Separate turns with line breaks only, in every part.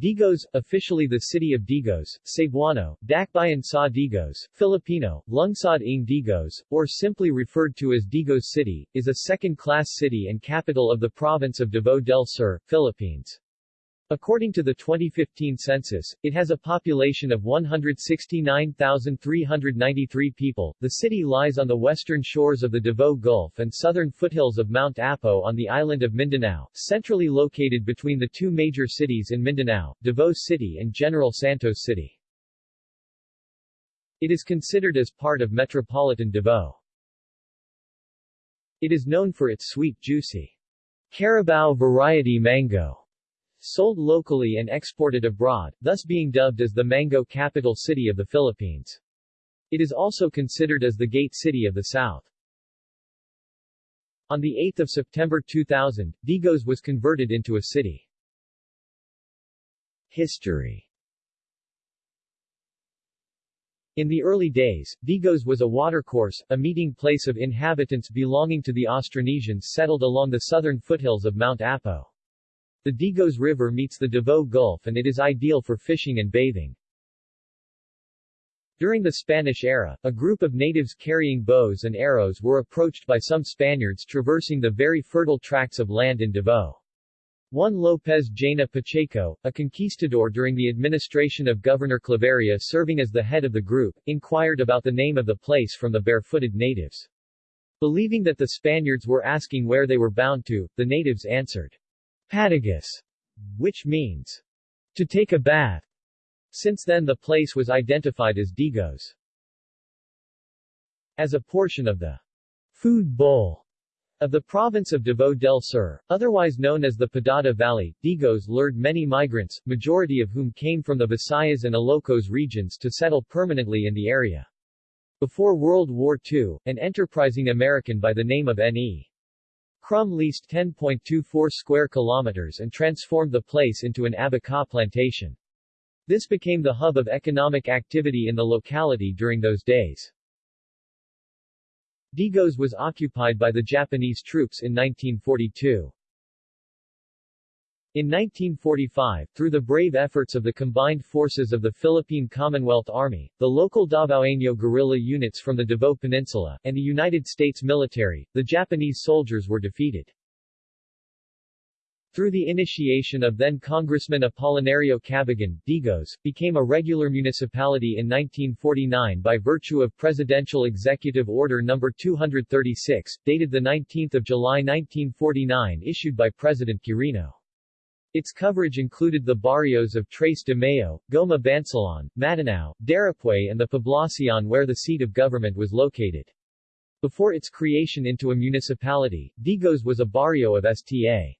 Digos, officially the city of Digos, Cebuano, Dakbayan sa Digos, Filipino, Lungsod ng Digos, or simply referred to as Digos City, is a second-class city and capital of the province of Davao del Sur, Philippines. According to the 2015 census, it has a population of 169,393 people. The city lies on the western shores of the Davao Gulf and southern foothills of Mount Apo on the island of Mindanao, centrally located between the two major cities in Mindanao, Davao City and General Santos City. It is considered as part of Metropolitan Davao. It is known for its sweet juicy Carabao variety mango sold locally and exported abroad, thus being dubbed as the mango capital city of the Philippines. It is also considered as the Gate City of the South. On 8 September 2000, Digos was converted into a city. History In the early days, Digos was a watercourse, a meeting place of inhabitants belonging to the Austronesians settled along the southern foothills of Mount Apo. The Digos River meets the Davao Gulf and it is ideal for fishing and bathing. During the Spanish era, a group of natives carrying bows and arrows were approached by some Spaniards traversing the very fertile tracts of land in Davao. Juan López Jaena Pacheco, a conquistador during the administration of Governor Claveria serving as the head of the group, inquired about the name of the place from the barefooted natives. Believing that the Spaniards were asking where they were bound to, the natives answered, Padigus, which means to take a bath. Since then the place was identified as Digos. As a portion of the food bowl of the province of Davao del Sur, otherwise known as the Padada Valley, Digos lured many migrants, majority of whom came from the Visayas and Ilocos regions to settle permanently in the area. Before World War II, an enterprising American by the name of N.E. Crum leased 10.24 square kilometers and transformed the place into an abaca plantation. This became the hub of economic activity in the locality during those days. Digos was occupied by the Japanese troops in 1942. In 1945, through the brave efforts of the combined forces of the Philippine Commonwealth Army, the local Davaoeno guerrilla units from the Davao Peninsula, and the United States military, the Japanese soldiers were defeated. Through the initiation of then Congressman Apolinario Cabigon, Digos, became a regular municipality in 1949 by virtue of Presidential Executive Order No. 236, dated 19 July 1949 issued by President Quirino. Its coverage included the barrios of Tres de Mayo, Goma Bansalan, Matanao, Darapue and the Poblacion where the seat of government was located. Before its creation into a municipality, Digos was a barrio of Sta.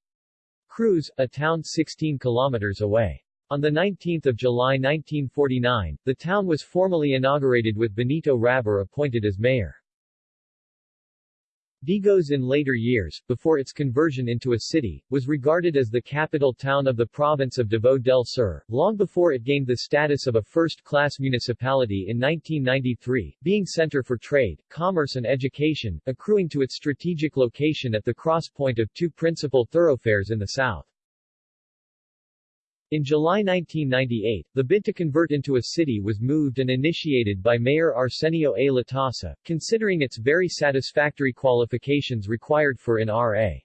Cruz, a town 16 kilometers away. On 19 July 1949, the town was formally inaugurated with Benito Rabor appointed as mayor. Digos in later years, before its conversion into a city, was regarded as the capital town of the province of Davao del Sur, long before it gained the status of a first-class municipality in 1993, being center for trade, commerce and education, accruing to its strategic location at the cross-point of two principal thoroughfares in the south. In July 1998, the bid to convert into a city was moved and initiated by Mayor Arsenio A. Latasa, considering its very satisfactory qualifications required for an R.A.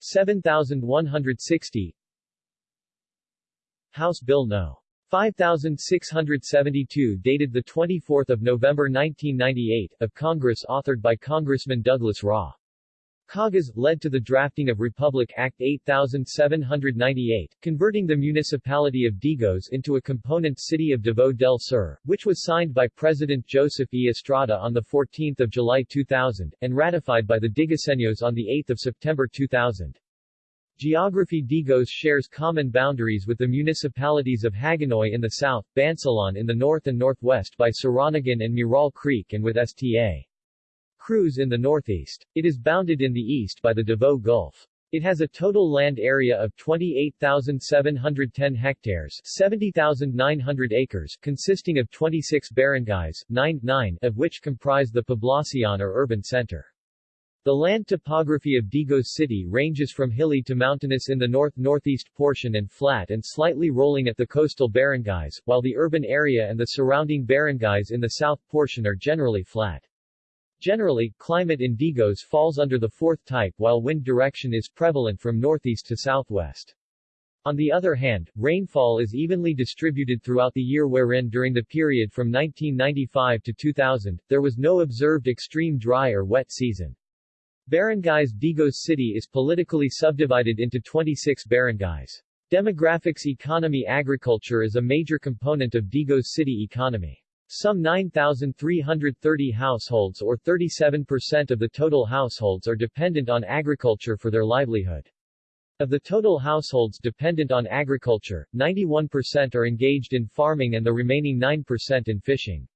7160 House Bill No. 5672 dated 24 November 1998, of Congress authored by Congressman Douglas Ra. Cagas, led to the drafting of Republic Act 8798, converting the municipality of Digos into a component city of Davao del Sur, which was signed by President Joseph E. Estrada on 14 July 2000, and ratified by the Digoseños on 8 September 2000. Geography Digos shares common boundaries with the municipalities of Hagonoy in the south, Bansalan in the north and northwest by Saranagan and Mural Creek and with Sta. Cruz in the northeast. It is bounded in the east by the Davao Gulf. It has a total land area of 28,710 hectares 70,900 acres consisting of 26 barangays, 9, 9 of which comprise the Poblacion or urban center. The land topography of Digos City ranges from hilly to mountainous in the north-northeast portion and flat and slightly rolling at the coastal barangays, while the urban area and the surrounding barangays in the south portion are generally flat. Generally, climate in Digos falls under the fourth type while wind direction is prevalent from northeast to southwest. On the other hand, rainfall is evenly distributed throughout the year wherein during the period from 1995 to 2000, there was no observed extreme dry or wet season. Barangays Digos City is politically subdivided into 26 barangays. Demographics Economy Agriculture is a major component of Digos City economy. Some 9,330 households or 37% of the total households are dependent on agriculture for their livelihood. Of the total households dependent on agriculture, 91% are engaged in farming and the remaining 9% in fishing.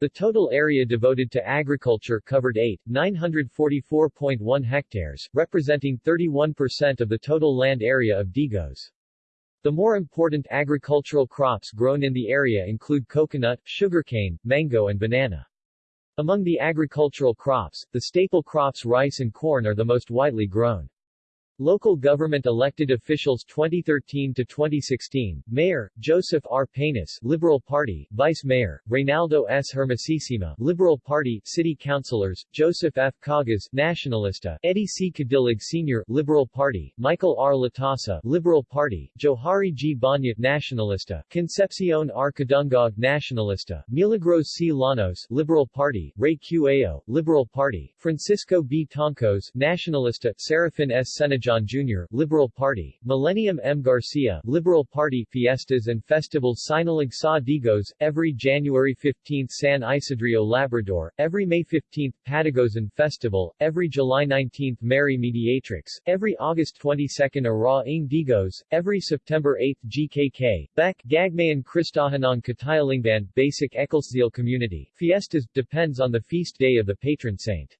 The total area devoted to agriculture covered 8, 944.1 hectares, representing 31% of the total land area of Digos. The more important agricultural crops grown in the area include coconut, sugarcane, mango and banana. Among the agricultural crops, the staple crops rice and corn are the most widely grown. Local government elected officials 2013 to 2016, Mayor, Joseph R. Peñas, Liberal Party, Vice Mayor, Reynaldo S. Hermosisima, Liberal Party, City Councilors, Joseph F. Cagas, Nationalista, Eddie C. Cadilig Sr., Liberal Party, Michael R. Latasa, Liberal Party, Johari G. Banya, Nationalista, Concepcion R. Nationalista, Milagros C. Lanos, Liberal Party, Ray Q. Ao, Liberal Party, Francisco B. Toncos, Nationalista, Serafin S. Senajan John Jr., Liberal Party, Millennium M. Garcia, Liberal Party Fiestas and Festivals Sinulog sa Digos, every January 15 San Isidro Labrador, every May 15 Padigosan Festival, every July 19 Mary Mediatrix, every August 22 Araw ng Digos, every September 8 GKK, BEC, Gagmayan Kristahanan Katayalingban, Basic Ecclesial Community, Fiestas, depends on the feast day of the patron saint.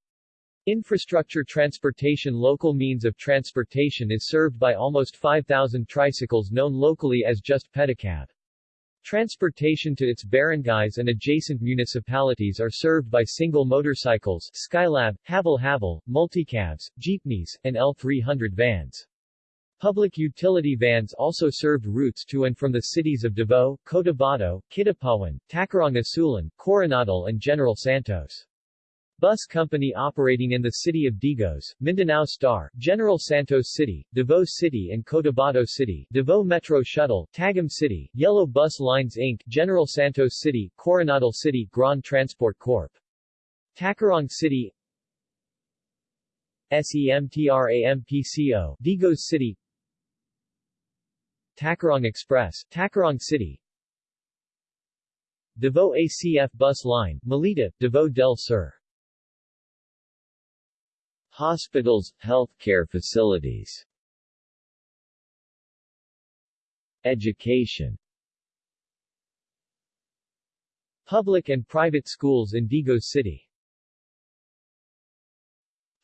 Infrastructure transportation Local means of transportation is served by almost 5,000 tricycles known locally as just Pedicab. Transportation to its barangays and adjacent municipalities are served by single motorcycles, Skylab, Habal-habal, multicabs, jeepneys, and L300 vans. Public utility vans also served routes to and from the cities of Davao, Cotabato, Kidapawan, Tacurong Isulan, Coronadal and General Santos. Bus company operating in the city of Digos, Mindanao Star, General Santos City, Davao City and Cotabato City, Davao Metro Shuttle, Tagum City, Yellow Bus Lines Inc., General Santos City, Coronadal City, Grand Transport Corp. Tacurong City SEMTRAMPCO, Digos City Tacurong Express, Tacurong City Davao ACF Bus Line, Melita, Davao del Sur Hospitals, healthcare facilities. Education. Public and private schools in Digos City.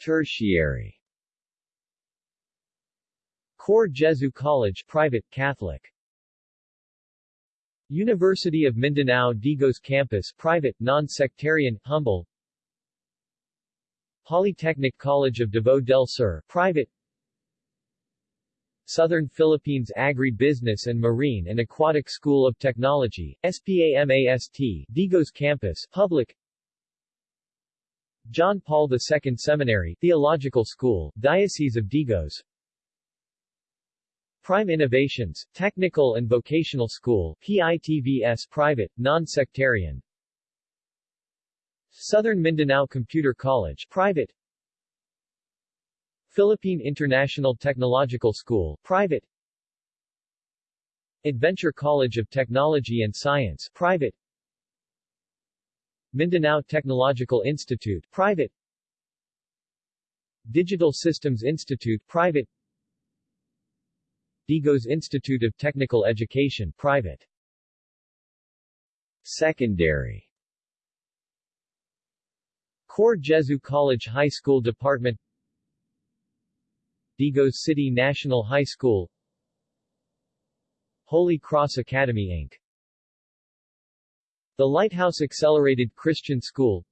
Tertiary. Cor Jesu College private, Catholic. University of Mindanao Digos Campus private, non-sectarian, humble Polytechnic College of Davao del Sur, private. Southern Philippines Agri-Business and Marine and Aquatic School of Technology, SPAMAST, Digos Campus, public. John Paul II Seminary, Theological School, Diocese of Digos. Prime Innovations, Technical and Vocational School, PITVS Private, Non-Sectarian Southern Mindanao Computer College private. Philippine International Technological School private. Adventure College of Technology and Science private. Mindanao Technological Institute private. Digital Systems Institute private. Digos Institute of Technical Education private. Secondary Cor Jesu College High School Department Digos City National High School Holy Cross Academy Inc. The Lighthouse Accelerated Christian School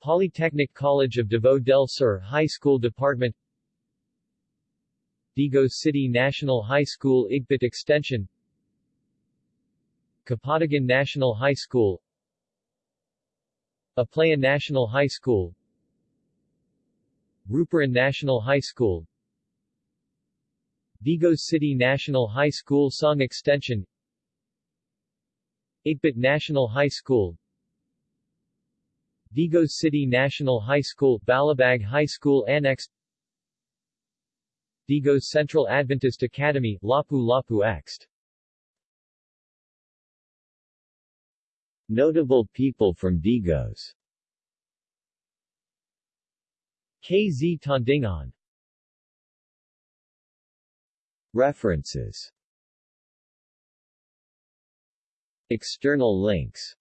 Polytechnic College of Davao del Sur High School Department Digos City National High School Igbit Extension Kapatagan National High School Aplaya National High School. Ruparan National High School. Digos City National High School Soong Extension. Igbit National High School. Digos City National High School Balabag High School Annex. Digos Central Adventist Academy, Lapu-Lapu Ext.
Notable people from Digos.
KZ Tandingan.
References. External links.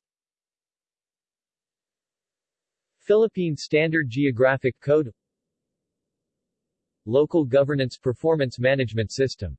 Philippine Standard Geographic Code. Local Governance Performance Management System